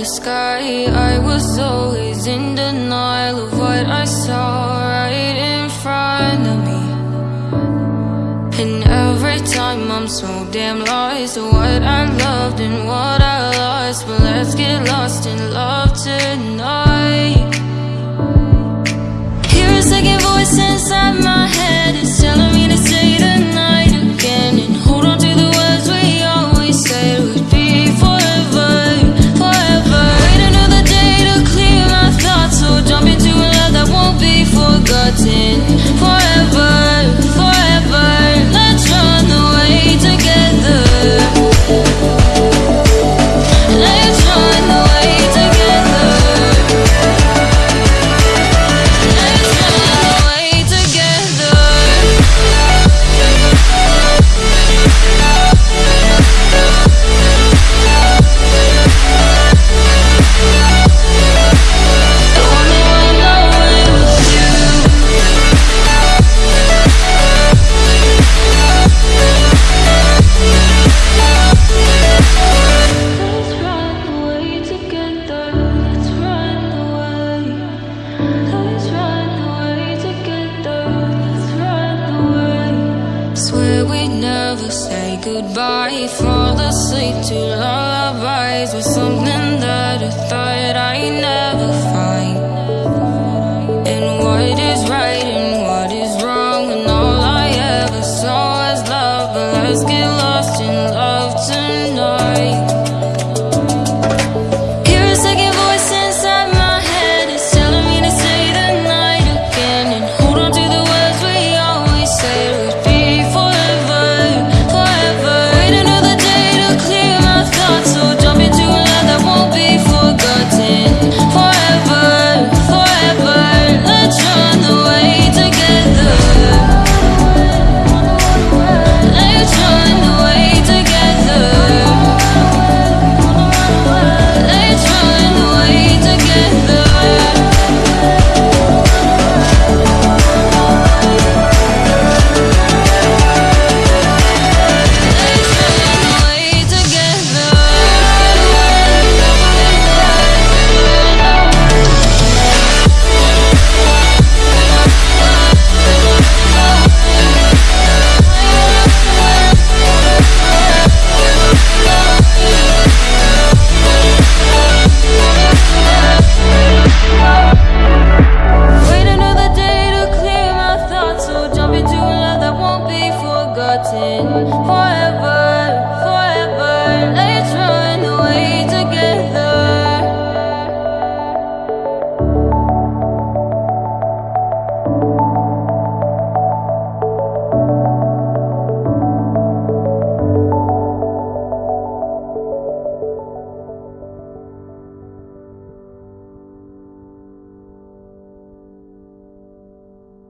the sky. I was always in denial of what I saw right in front of me. And every time I'm so damn lost to What I loved and what I lost Never say goodbye Fall asleep to lullabies With something that I thought I'd never find. And what is right and what is wrong And all I ever saw was love But let's get lost in love tonight. forgotten forever.